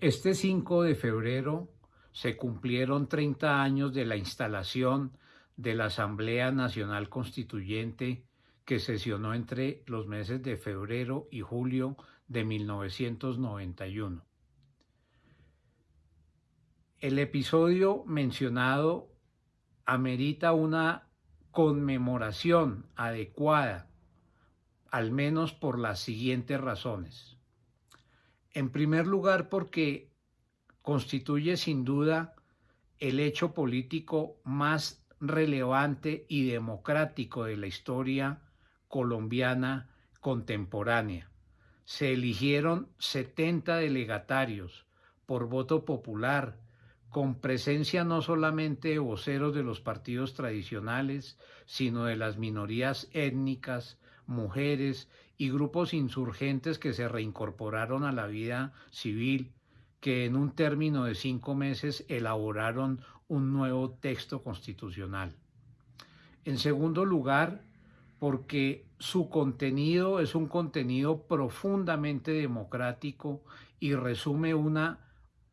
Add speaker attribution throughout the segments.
Speaker 1: Este 5 de febrero se cumplieron 30 años de la instalación de la Asamblea Nacional Constituyente que sesionó entre los meses de febrero y julio de 1991. El episodio mencionado amerita una conmemoración adecuada, al menos por las siguientes razones. En primer lugar, porque constituye sin duda el hecho político más relevante y democrático de la historia colombiana contemporánea. Se eligieron 70 delegatarios por voto popular, con presencia no solamente de voceros de los partidos tradicionales, sino de las minorías étnicas, mujeres y grupos insurgentes que se reincorporaron a la vida civil, que en un término de cinco meses elaboraron un nuevo texto constitucional. En segundo lugar, porque su contenido es un contenido profundamente democrático y resume una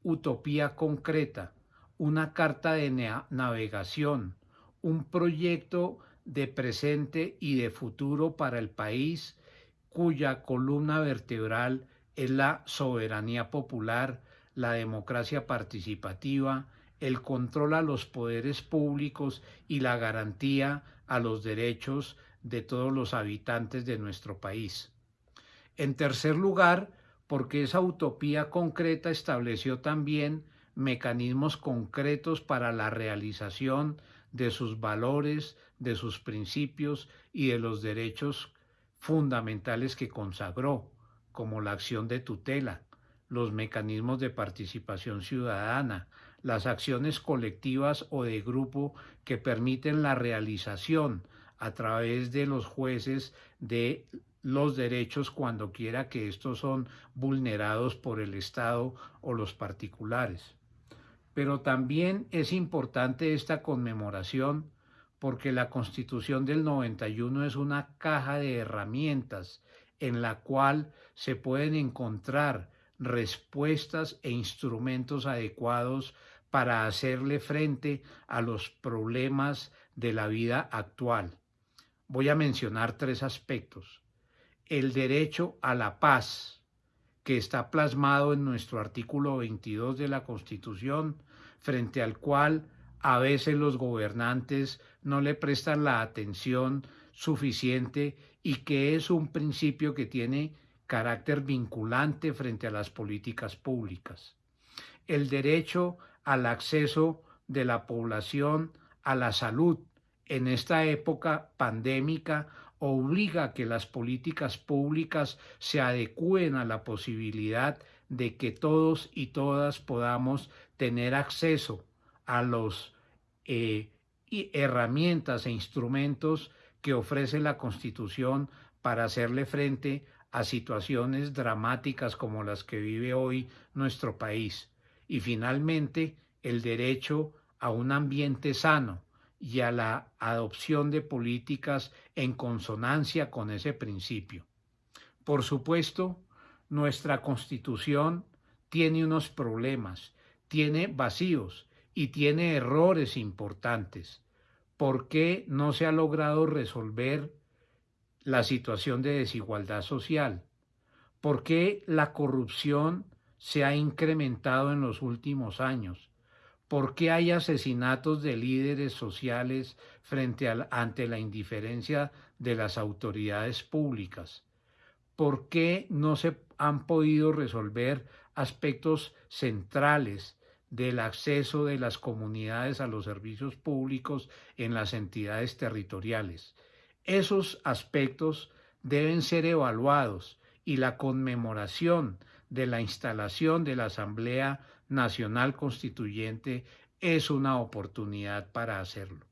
Speaker 1: utopía concreta, una carta de navegación, un proyecto de presente y de futuro para el país cuya columna vertebral es la soberanía popular, la democracia participativa, el control a los poderes públicos y la garantía a los derechos de todos los habitantes de nuestro país. En tercer lugar, porque esa utopía concreta estableció también mecanismos concretos para la realización de sus valores, de sus principios y de los derechos fundamentales que consagró, como la acción de tutela, los mecanismos de participación ciudadana, las acciones colectivas o de grupo que permiten la realización a través de los jueces de los derechos cuando quiera que estos son vulnerados por el Estado o los particulares. Pero también es importante esta conmemoración porque la Constitución del 91 es una caja de herramientas en la cual se pueden encontrar respuestas e instrumentos adecuados para hacerle frente a los problemas de la vida actual. Voy a mencionar tres aspectos. El derecho a la paz, que está plasmado en nuestro artículo 22 de la Constitución, frente al cual a veces los gobernantes no le prestan la atención suficiente y que es un principio que tiene carácter vinculante frente a las políticas públicas. El derecho al acceso de la población a la salud en esta época pandémica obliga a que las políticas públicas se adecúen a la posibilidad de que todos y todas podamos tener acceso a los eh, herramientas e instrumentos que ofrece la Constitución para hacerle frente a situaciones dramáticas como las que vive hoy nuestro país. Y finalmente, el derecho a un ambiente sano, y a la adopción de políticas en consonancia con ese principio. Por supuesto, nuestra constitución tiene unos problemas, tiene vacíos y tiene errores importantes. ¿Por qué no se ha logrado resolver la situación de desigualdad social? ¿Por qué la corrupción se ha incrementado en los últimos años? ¿Por qué hay asesinatos de líderes sociales frente al, ante la indiferencia de las autoridades públicas? ¿Por qué no se han podido resolver aspectos centrales del acceso de las comunidades a los servicios públicos en las entidades territoriales? Esos aspectos deben ser evaluados y la conmemoración de la instalación de la Asamblea Nacional Constituyente es una oportunidad para hacerlo.